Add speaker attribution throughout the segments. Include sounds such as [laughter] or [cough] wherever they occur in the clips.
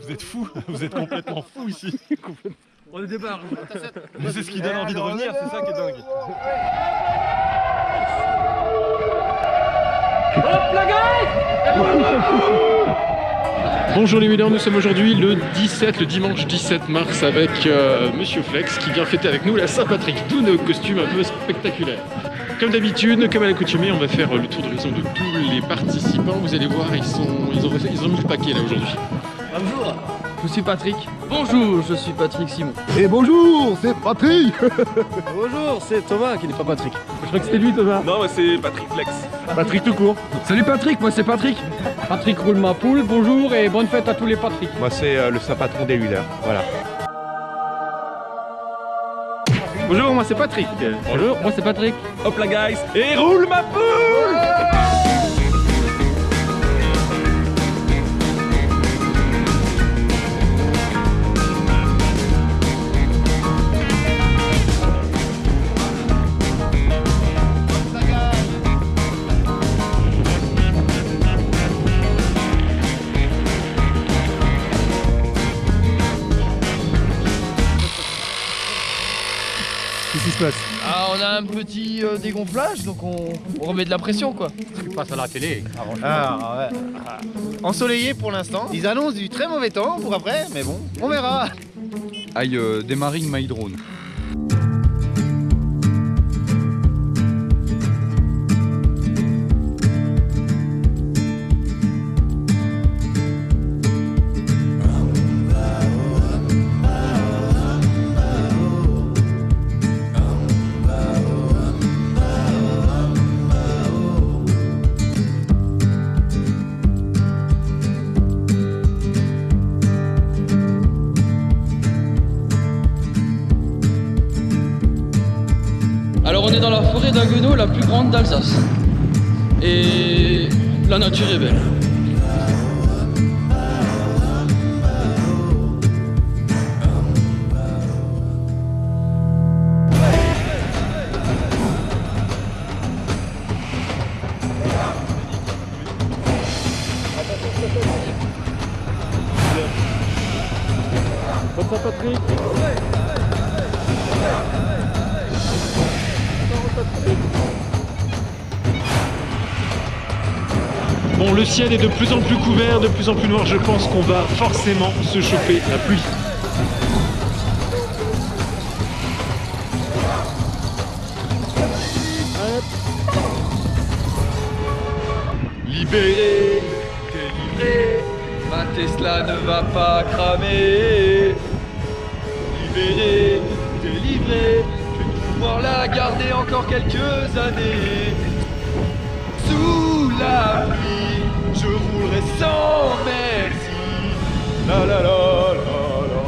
Speaker 1: Vous êtes fous, [laughs] vous êtes complètement fous ici. [laughs]
Speaker 2: On est barges.
Speaker 1: Mais c'est ce qui donne envie de revenir, c'est ça qui est dingue. Bonjour les Wheelers, nous sommes aujourd'hui le 17, le dimanche 17 mars avec euh, Monsieur Flex qui vient fêter avec nous la Saint-Patrick, d'où nos costumes un peu spectaculaires. Comme d'habitude, comme à l'accoutumée, on va faire le tour d'horizon de tous les participants. Vous allez voir, ils, sont, ils, ont, ils ont mis le paquet là aujourd'hui.
Speaker 2: Bonjour, je suis Patrick. Bonjour, je suis Patrick Simon.
Speaker 3: Et bonjour, c'est Patrick [laughs]
Speaker 2: Bonjour, c'est Thomas qui n'est pas Patrick. Je crois que c'était lui Thomas.
Speaker 1: Non, moi c'est Patrick Flex.
Speaker 2: Patrick tout court. Salut Patrick, moi c'est Patrick. Patrick roule ma poule, bonjour et bonne fête à tous les Patrick.
Speaker 4: Moi c'est euh, le saint-patron des Wheelers, voilà.
Speaker 2: Bonjour, moi c'est Patrick. Bonjour, moi c'est Patrick.
Speaker 1: Hop là guys, et roule ma poule
Speaker 3: qui se passe
Speaker 5: Ah, on a un petit euh, dégonflage, donc on, on remet de la pression quoi.
Speaker 4: Ah, ouais. Ensoleillé pour l'instant. Ils annoncent du très mauvais temps pour après, mais bon, on verra.
Speaker 6: Aïe, euh, démarring my drone.
Speaker 5: La plus grande d'Alsace. Et la nature est belle.
Speaker 1: Saint-Patrick Bon, le ciel est de plus en plus couvert, de plus en plus noir. Je pense qu'on va forcément se choper la pluie. Libéré, délivré,
Speaker 5: Ma Tesla ne va pas cramer.
Speaker 1: libéré, délivré.
Speaker 5: Je vais pouvoir la garder encore quelques années. Sous la pluie, sans merci.
Speaker 1: La la la la la.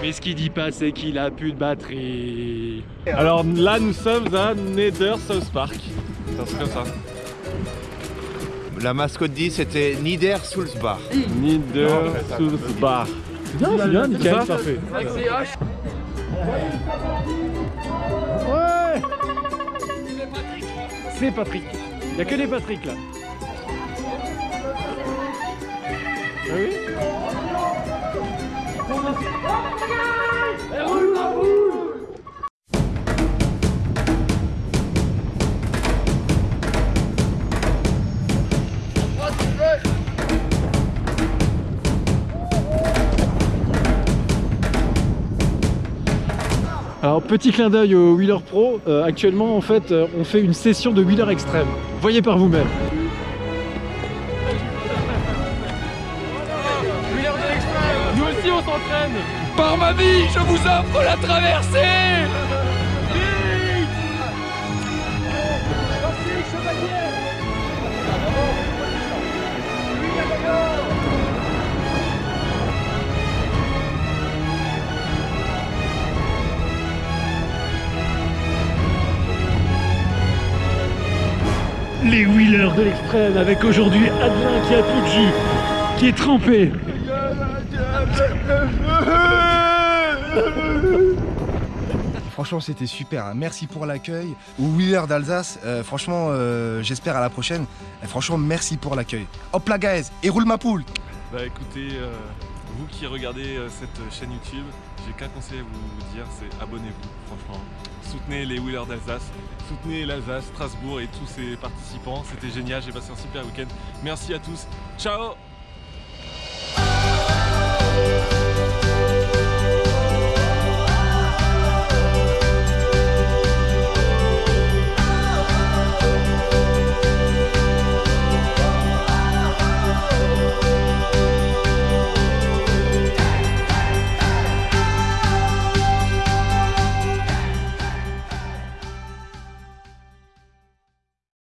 Speaker 1: Mais ce qu'il dit pas, c'est qu'il a plus de batterie. Alors là, nous sommes à Nether South Park. C'est comme ça.
Speaker 4: La mascotte dit c'était Nieder Sulzbach.
Speaker 1: Nether South Park. C'est bien, c'est bien, nickel, parfait. Ouais C'est Patrick. Il n'y a que des Patrick là. Ah oui Alors petit clin d'œil au Wheeler Pro, Euh, actuellement en fait euh, on fait une session de Wheeler extrême. Voyez par vous-même. Nous aussi on s'entraîne
Speaker 5: Par ma vie, je vous offre la traversée.
Speaker 1: Les Wheelers de l'extrême avec aujourd'hui Adelin qui a plus de jus, qui est trempé.
Speaker 7: Franchement, c'était super. hein. Merci pour l'accueil. Au Wheeler d'Alsace, euh, franchement, euh, j'espère à la prochaine. Et franchement, merci pour l'accueil. Hop là, guys, et roule ma poule.
Speaker 8: Bah écoutez, euh, vous qui regardez euh, cette chaîne YouTube, j'ai qu'un conseil à vous dire, c'est abonnez-vous, franchement. Soutenez les Wheelers d'Alsace, soutenez l'Alsace, Strasbourg et tous ses participants. C'était génial, j'ai passé un super week-end. Merci à tous. Ciao